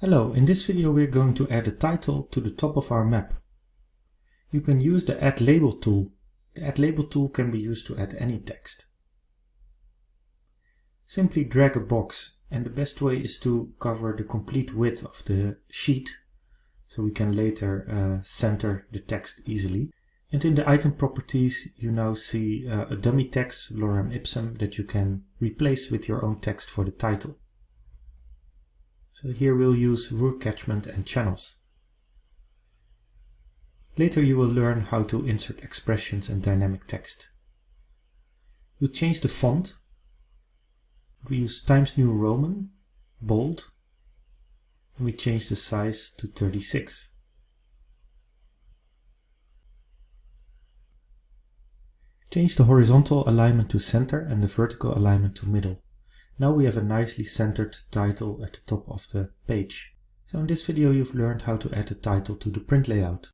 Hello, in this video we're going to add a title to the top of our map. You can use the Add Label tool. The Add Label tool can be used to add any text. Simply drag a box and the best way is to cover the complete width of the sheet so we can later uh, center the text easily. And in the item properties you now see uh, a dummy text, lorem ipsum, that you can replace with your own text for the title. So here we'll use Ruhr catchment and channels. Later you will learn how to insert expressions and dynamic text. We'll change the font. We use Times New Roman, bold, and we change the size to 36. Change the horizontal alignment to center and the vertical alignment to middle. Now we have a nicely centered title at the top of the page. So in this video you've learned how to add a title to the print layout.